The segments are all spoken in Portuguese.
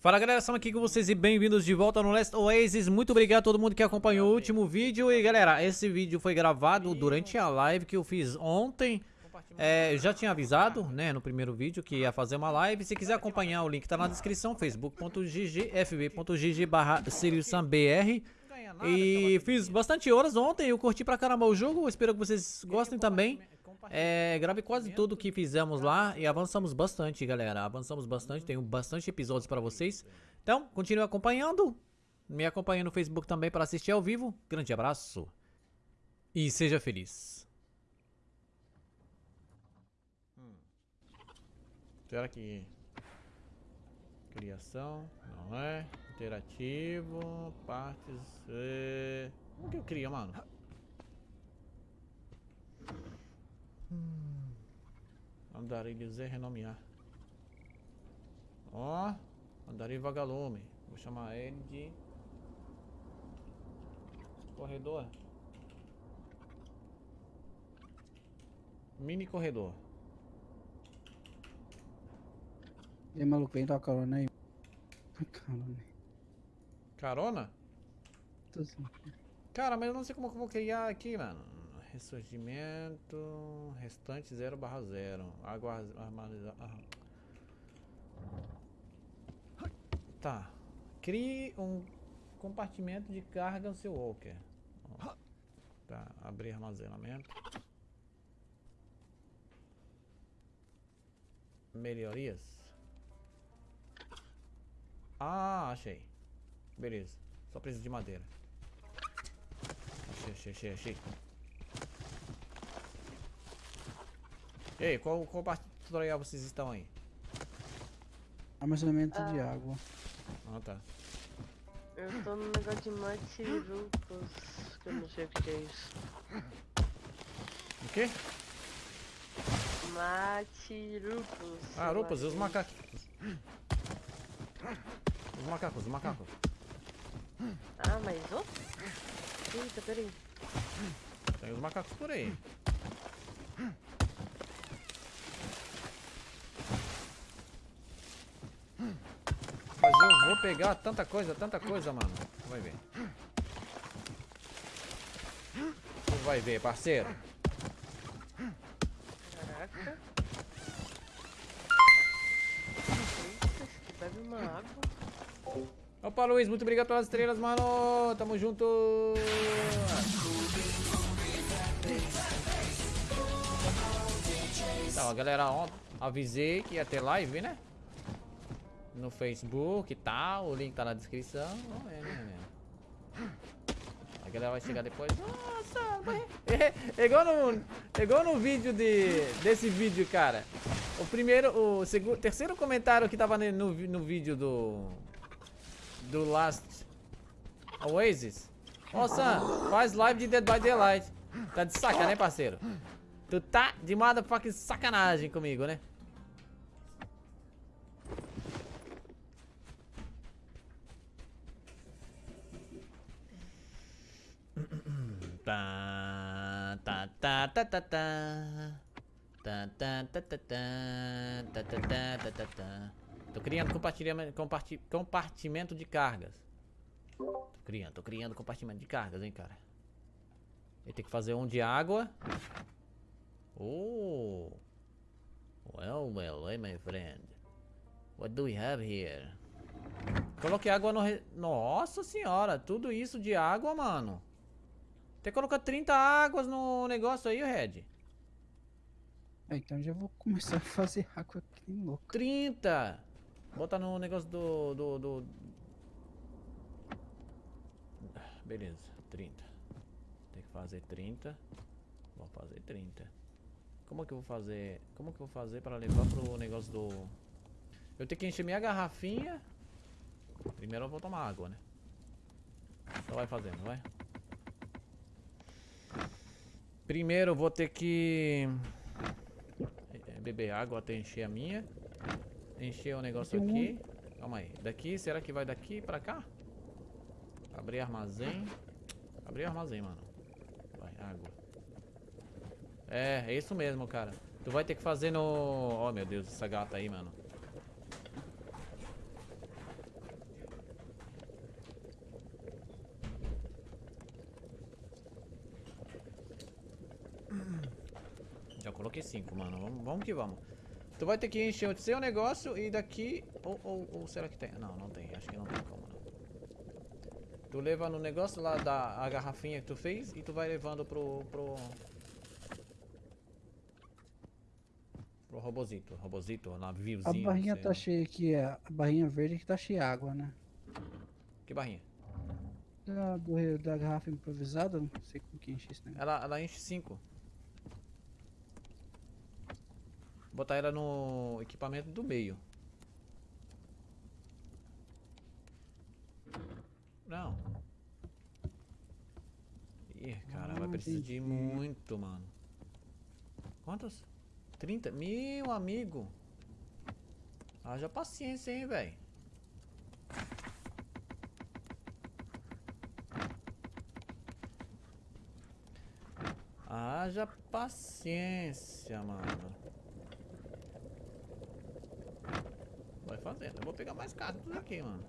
Fala galera, estamos aqui com vocês e bem-vindos de volta no Last Oasis. Muito obrigado a todo mundo que acompanhou o último vídeo. E galera, esse vídeo foi gravado durante a live que eu fiz ontem. É, já tinha avisado, né, no primeiro vídeo que ia fazer uma live. Se quiser acompanhar, o link tá na descrição facebook.gg, fb.gg barra E fiz bastante horas ontem, eu curti pra caramba o jogo, espero que vocês gostem também é, gravei quase tudo que fizemos lá e avançamos bastante, galera. Avançamos bastante, tenho bastante episódios pra vocês. Então, continue acompanhando. Me acompanhe no Facebook também para assistir ao vivo. Grande abraço. E seja feliz. Hum. Será que... Criação, não é. Interativo, partes... É... Como que eu crio, mano? Hum. Andarilhos é renomear. Ó, andarilho vagalume. Vou chamar ele de corredor. Mini corredor. E aí, maluco, vem dar carona aí. Carona. Carona? Cara, mas eu não sei como eu vou criar aqui, mano. Ressurgimento. Restante 0 barra 0. Água armazenada. Tá. Crie um compartimento de carga no seu walker. Tá. Abrir armazenamento. Melhorias. Ah, achei. Beleza. Só preciso de madeira. Achei, achei, achei, achei. Ei, qual, qual parte do tutorial vocês estão aí? Armazenamento ah. de água. Ah, tá. Eu tô no negócio de matirupos, que eu não sei o que é isso. O quê? Matirupos. Ah, rupas, os macacos. Os macacos, os macacos. Ah, mas oh? Eita, peraí. Tem os macacos por aí. vou pegar tanta coisa, tanta coisa, mano. Vai ver. Vai ver, parceiro. Caraca. Bebe uma água. Opa, Luiz, muito obrigado pelas estrelas, mano. Tamo junto. Então, galera, ontem avisei que ia ter live, né? no Facebook e tal, o link tá na descrição. Vamos ver, né, meu? A galera vai chegar depois. Nossa, é, é, igual no, é igual no vídeo de, desse vídeo, cara. O primeiro, o segundo, terceiro comentário que tava no, no vídeo do do Last Oasis. Nossa, faz live de Dead by Daylight. Tá de saca, né, parceiro? Tu tá de motherfucking sacanagem comigo, né? Tá, tá, tá, tá, tá, tá. Tá, tá, tá, tá, tá, tá, tá, tá, tá, tá. Tô criando compartilhamento, comparti, compartimento de cargas. Tô criando, tô criando compartimento de cargas, hein, cara. Ele tem que fazer um de água. Oh. Well, well, hey, my friend. What do we have here? Coloquei água no... Re... Nossa senhora, tudo isso de água, mano. Que colocar 30 águas no negócio aí, Red. É, então já vou começar a fazer água aqui louco. 30! Bota no negócio do, do, do... Beleza, 30. Tem que fazer 30. Vou fazer 30. Como que eu vou fazer? Como que eu vou fazer para levar pro negócio do... Eu tenho que encher minha garrafinha. Primeiro eu vou tomar água, né? Só vai fazendo, vai. Primeiro eu vou ter que é, beber água até encher a minha. Encher o um negócio aqui. Calma aí. Daqui, será que vai daqui pra cá? Abrir armazém. Abrir armazém, mano. Vai, água. É, é isso mesmo, cara. Tu vai ter que fazer no... Oh, meu Deus, essa gata aí, mano. Já coloquei cinco, mano. Vamos, vamos que vamos. Tu vai ter que encher o seu negócio e daqui... Ou, ou, ou será que tem? Não, não tem. Acho que não tem como, não. Tu leva no negócio lá da a garrafinha que tu fez e tu vai levando pro... pro... Pro robozito. Robozito, A naviozinho. barrinha sei tá cheia aqui, é, a barrinha verde que tá cheia de água, né? Que barrinha? Da, do- da garrafa improvisada, não sei com que enche esse negócio. Ela, ela enche 5. Botar ela no equipamento do meio. Não. Ih, cara, vai precisar de muito, mano. Quantos? 30? Meu amigo. Haja paciência, hein, velho. Haja paciência, mano. Vai fazendo. Eu vou pegar mais cartas aqui, mano.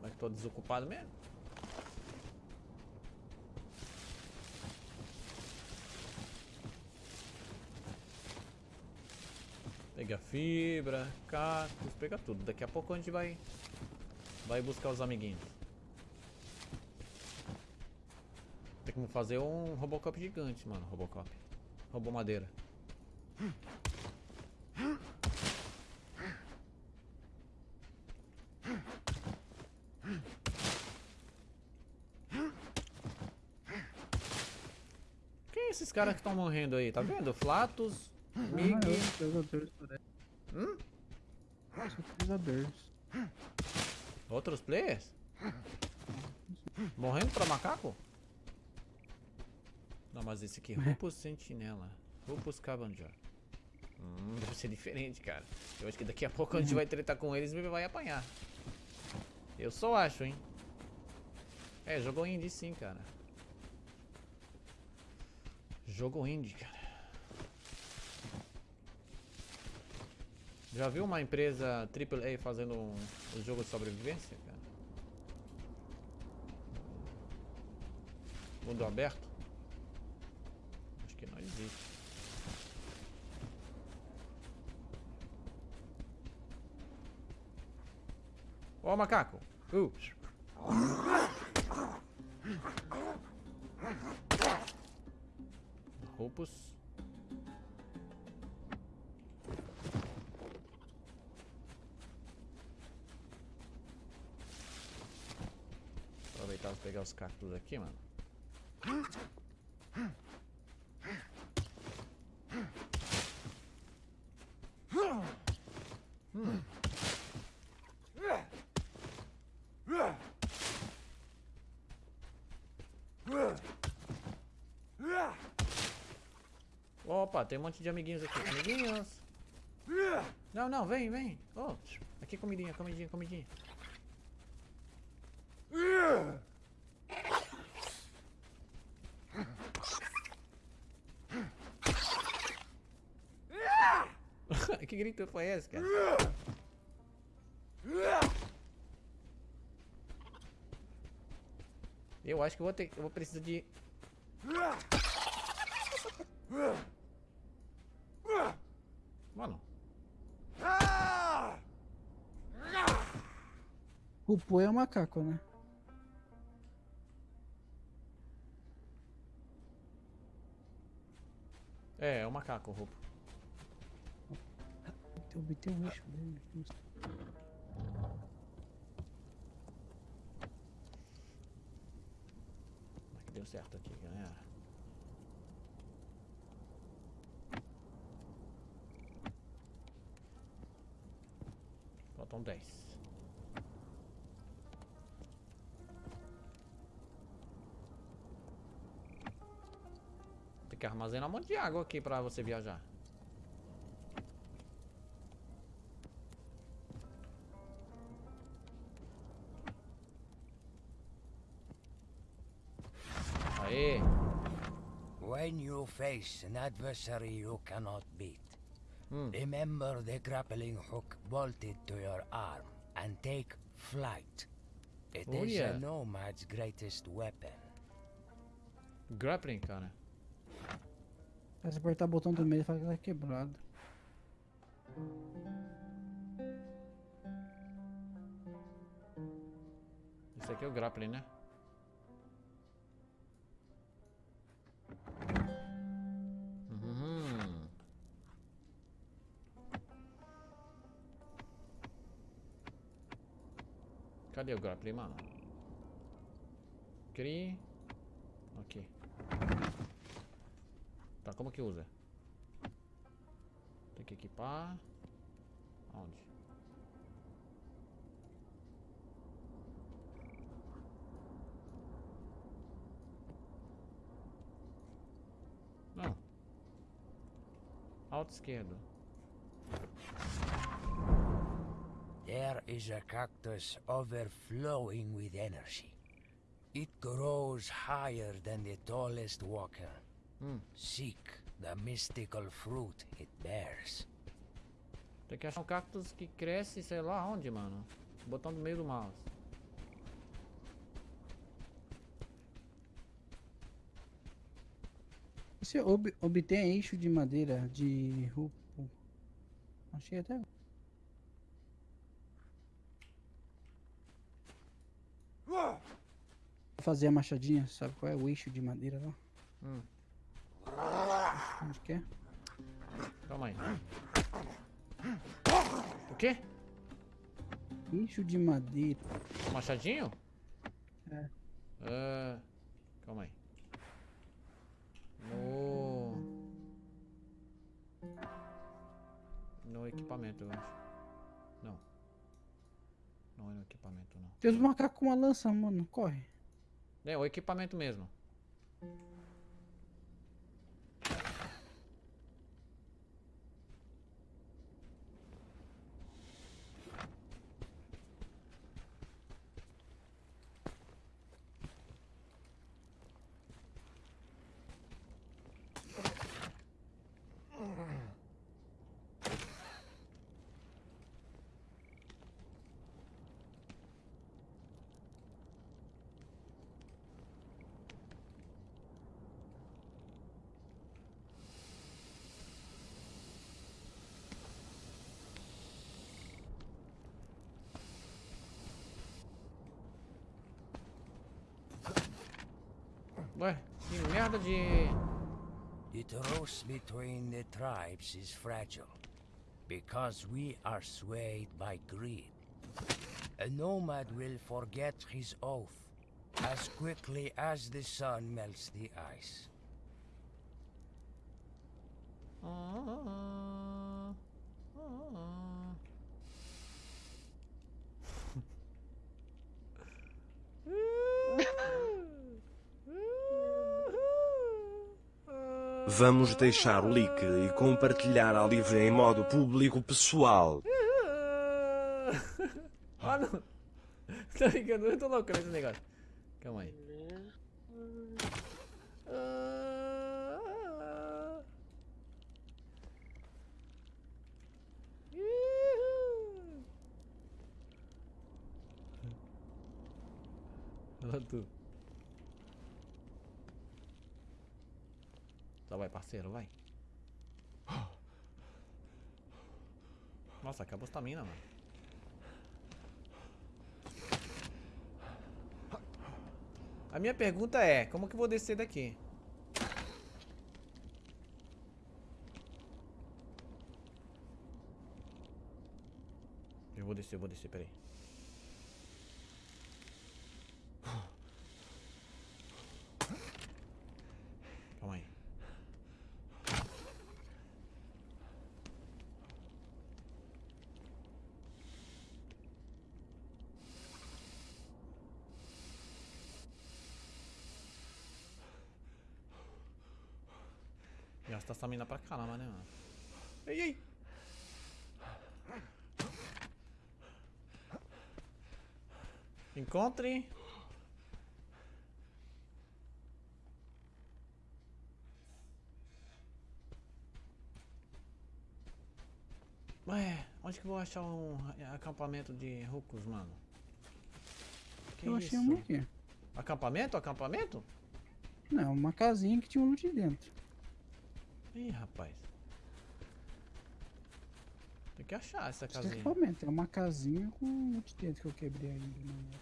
Mas tô desocupado mesmo. Pega fibra, cactos, pega tudo. Daqui a pouco a gente vai vai buscar os amiguinhos. Tem como fazer um Robocop gigante, mano. Robocop. Robô madeira. Caras que estão morrendo aí? Tá vendo? Flatus, Mig. Ah, parece. Hum? São jogadores. Outros players? Morrendo pra macaco? Não, mas esse aqui, Rupus Sentinela. Rupus Scavenger. Hum, deve ser diferente, cara. Eu acho que daqui a pouco a gente vai tretar com eles e vai apanhar. Eu só acho, hein. É, jogou indie sim, cara. Jogo indie, cara. Já viu uma empresa AAA fazendo um, jogo de sobrevivência, cara? Mundo aberto? Acho que não existe. Ó, macaco! Uh. Roupos. Aproveitar e pegar os cactos aqui, mano. Hum. Opa, tem um monte de amiguinhos aqui. Amiguinhos! Não, não, vem, vem. Oh, aqui comidinha, comidinha, comidinha. que grito foi esse, cara? Eu acho que vou ter, eu vou precisar de Mano, O Pô é um macaco, né? é, é o macaco, o roubo. Eu obter o eixo dele. Mas que deu certo aqui, galera. Faltam 10. Tem que armazenar um monte de água aqui pra você viajar. Aê! When you face an adversary you cannot beat, Hmm. remember the grappling hook bolted to your arm and take flight. It is Oh, yeah. a nomad's greatest weapon. Grappling, cara. Se apertar o botão do meio, fala que ela é quebrado. Isso aqui é o grappling, né? Cadê o grappling, mano? Cri. Ok. Tá, como que usa? Tem que equipar. Onde? Não. Alto esquerdo. There is a cactus overflowing with energy. It grows higher than the tallest walker. Hum. Seek the mystical fruit it bears. Tem que achar um cactus que cresce, sei lá onde, mano. Botão no meio do mouse. Você ob obtém eixo de madeira de rupo. Achei até. Fazer a machadinha, sabe qual é o eixo de madeira lá? Hum. Onde que é? Calma aí. O quê? Eixo de madeira. Machadinho? É. Ah, calma aí. No. No equipamento, eu acho. Não. Não é no equipamento, não. Tem os macacos com uma lança, mano. Corre. É, o equipamento mesmo. Ué, que merda de. The truce between the tribes is fragile because we are swayed by greed. A nomad will forget his oath as quickly as the sun melts the ice. Ah, ah. Vamos deixar o link e compartilhar a live em modo público pessoal. Ah, não. Tá ligado? Eu tô louco nesse negócio. Calma aí. Ah. Olha tu. Só vai, parceiro, vai. Nossa, acabou a estamina, mano. A minha pergunta é, como que eu vou descer daqui? Eu vou descer, eu vou descer, peraí. Gasta essa mina pra caramba, né, mano? Ei, ei! Encontre. Ué, onde que eu vou achar um acampamento de rucos, mano? Que eu achei um aqui. Acampamento? Acampamento? Não, uma casinha que tinha um loot dentro. Ih, rapaz. Tem que achar essa é casinha. equipamento, é uma casinha com um monte de dentro que eu quebrei ainda. negócio.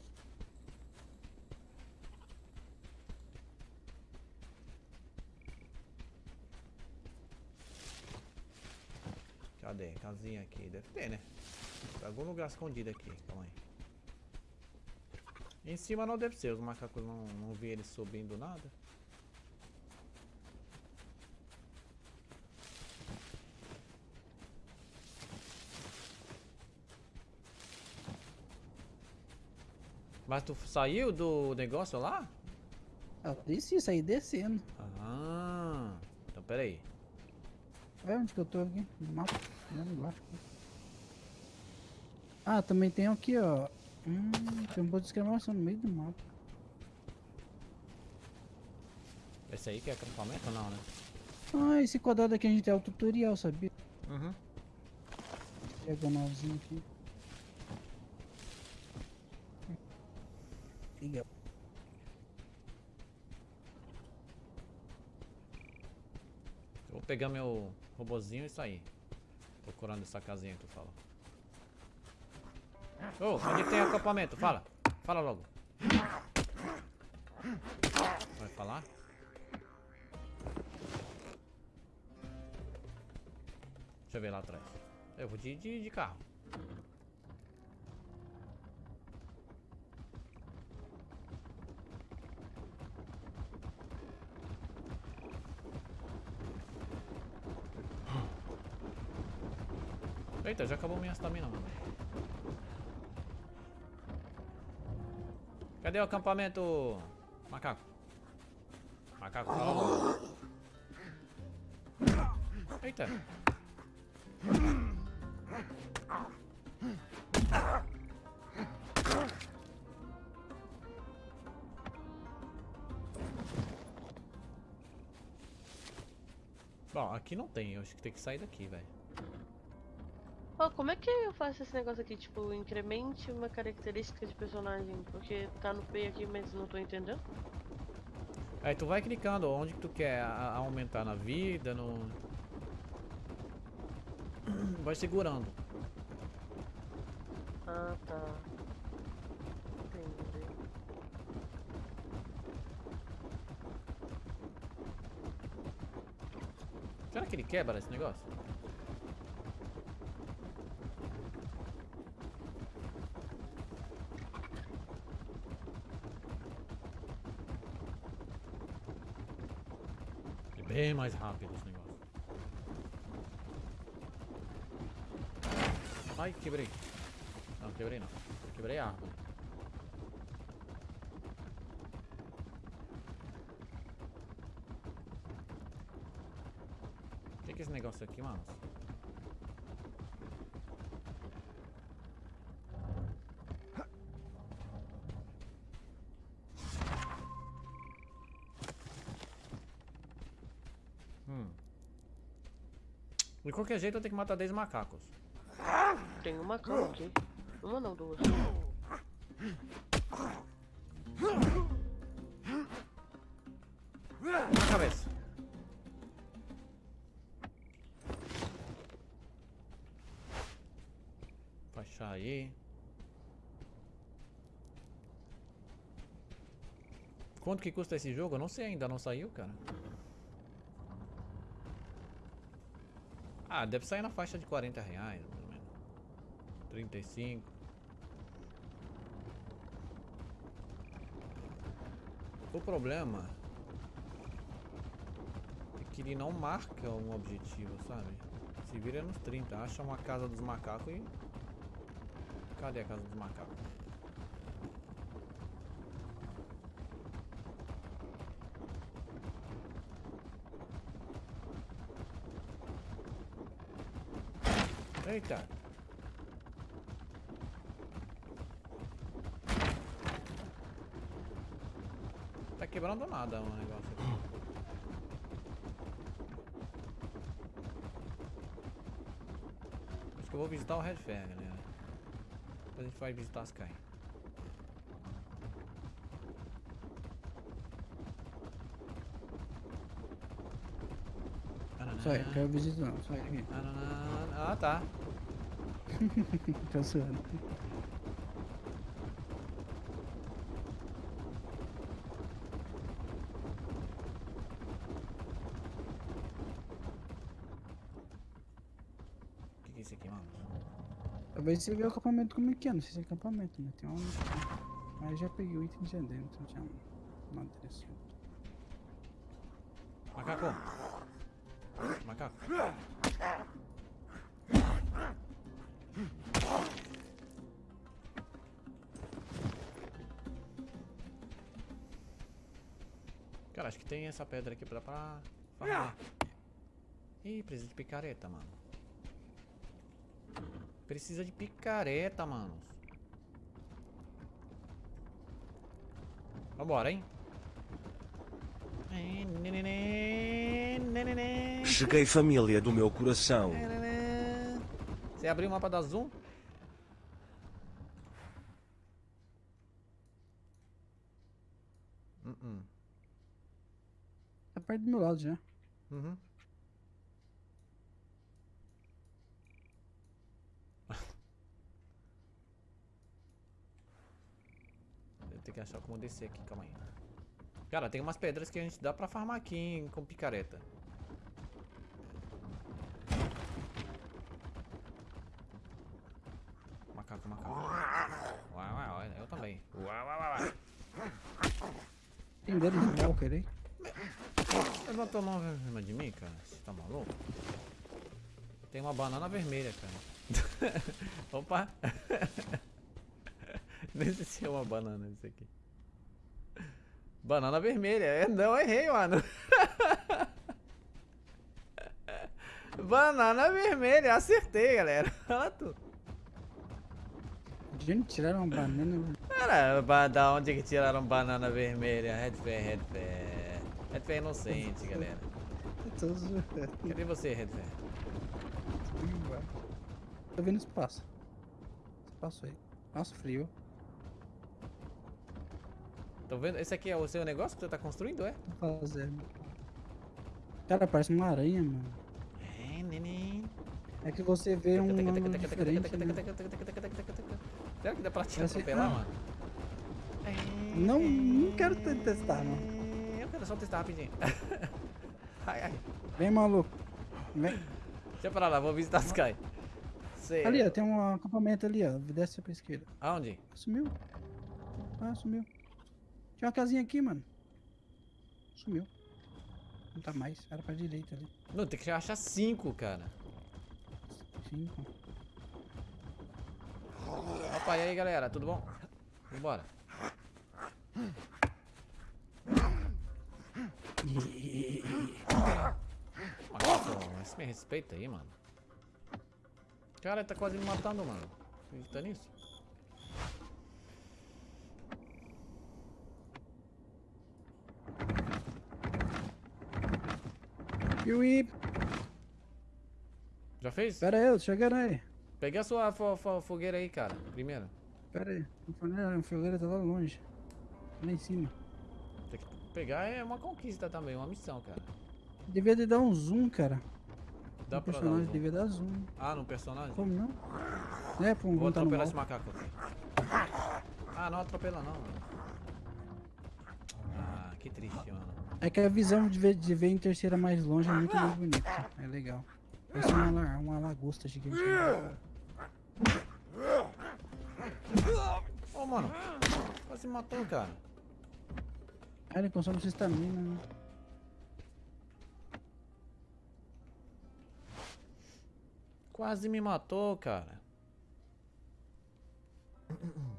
Cadê? Casinha aqui. Deve ter, né? Tá algum lugar escondido aqui. Calma aí. Em cima não deve ser. Os macacos não, não vi eles subindo nada. Mas tu saiu do negócio lá? Ah, desci, saí descendo. Ah, então peraí. Olha onde que eu tô aqui, no mapa. Lá embaixo. Ah, também tem aqui, ó. Hum, tem um ponto de exclamação no meio do mapa. Esse aí que é acampamento ou não, né? Ah, esse quadrado aqui a gente tem o tutorial, sabia? Uhum. Diagonalzinho aqui. Eu vou pegar meu robozinho e sair. Procurando essa casinha que tu fala. Ô, onde tem acampamento? Fala. Fala logo. Vai falar? Deixa eu ver lá atrás. Eu vou de, de, de carro. Eita, já acabou minha estamina, mano. Cadê o acampamento? Macaco. Macaco, fala. Eita. Bom, aqui não tem, eu acho que tem que sair daqui, velho. Ó, como é que eu faço esse negócio aqui? Tipo, incremente uma característica de personagem. Porque tá no P aqui, mas não tô entendendo. Aí tu vai clicando onde que tu quer a- aumentar na vida, no... Vai segurando. Ah, tá. Entendi. Será que ele quebra esse negócio? É bem mais rápido esse negócio. Ai, quebrei. Não, quebrei não. Quebrei a árvore. O que, é esse negócio aqui, mano? Qualquer jeito eu tenho que matar 10 macacos. Tem uma cama aqui. Uma não, duas. Na cabeça. Baixar aí. Quanto que custa esse jogo? Eu não sei ainda, não saiu, cara. Ah, deve sair na faixa de 40 reais, ou menos. 35. O problema é que ele não marca um objetivo, sabe? Se vira nos 30, acha uma casa dos macacos e. Cadê a casa dos macacos? Eita! Tá quebrando nada o negócio aqui. Acho que eu vou visitar o Red Fair, galera. Depois a gente vai visitar as Sky. Ele, quero visita não, ele aqui. Ah, tá. Tô suando. O que, que é isso aqui, mano? Talvez você vê o acampamento como é que é, não sei se é acampamento, né? Tem uma. Mas já peguei o item já dentro, já madeira assim. Macaco. Macaco. Cara, acho que tem essa pedra aqui pra, pra farmar. Ih, precisa de picareta, mano. Precisa de picareta, mano. Vambora, hein? Cheguei família do meu coração. Você abriu o mapa da Zoom? Uh -uh. Tá perto do meu lado já. Uhum. Eu tenho que achar como descer aqui, calma aí. Cara, tem umas pedras que a gente dá pra farmar aqui hein, com picareta. Macaco, macaco. Uau, uau, uau, eu também. Uau, uau, uau. Tem dedo de walker aí? Levantou a mão em cima de mim, cara? Você tá maluco? Tem uma banana vermelha, cara. Opa! Nem sei se é uma banana isso aqui. Banana vermelha. É, não, errei, mano. Banana vermelha. Acertei, galera. Olha tu. De onde tiraram banana? Cara, da onde que tiraram banana vermelha? Red Fair, Red Fair. Red Fair inocente, galera. Eu tô zoando. Cadê você, Red Fair? Tô vendo espaço. Espaço aí. Nossa, frio. Tô vendo? Esse aqui é o seu negócio que você tá construindo, é? Tô fazendo. Cara, parece uma aranha, mano. É, neném. É que você vê um ângulo diferente, né? Será que dá pra te Parece- atropelar, ah. mano? Não, não quero te- testar, não. Eu quero só testar rapidinho. ai, ai. Vem, maluco. Vem. Deixa pra lá, vou visitar as Sky. Cê... Ali, ó, tem um acampamento ali, ó. Desce pra esquerda. Aonde? Sumiu. Ah, sumiu. Tinha uma casinha aqui, mano. Sumiu. Não tá mais. Era pra direita ali. Não, tem que achar cinco, cara. Cinco. Opa, e aí, galera? Tudo bom? Vambora. Macaco, mas me respeita aí, mano. Cara, ele tá quase me matando, mano. Acredita nisso? Piuí. Já fez? Pera aí, eu tô chegando aí. Peguei a sua fo- fo- fogueira aí, cara. Primeiro. Pera aí. O fogueira- o fogueira tá lá longe. Lá em cima. Tem que pegar é uma conquista também, uma missão, cara. Devia de dar um zoom, cara. Dá o pra dar um personagem devia dar zoom. Ah, no personagem? Como não? É, pô, Vou um tá no atropelar esse macaco aqui. Ah, não atropela não, mano. Ah, que triste, mano. É que a visão de ver, de ver em terceira mais longe é muito mais bonita. É legal. Parece uma, uma lagosta gigante. Ô, mano. Quase matou, cara. Ah, ele consome sua estamina. Quase me matou, cara.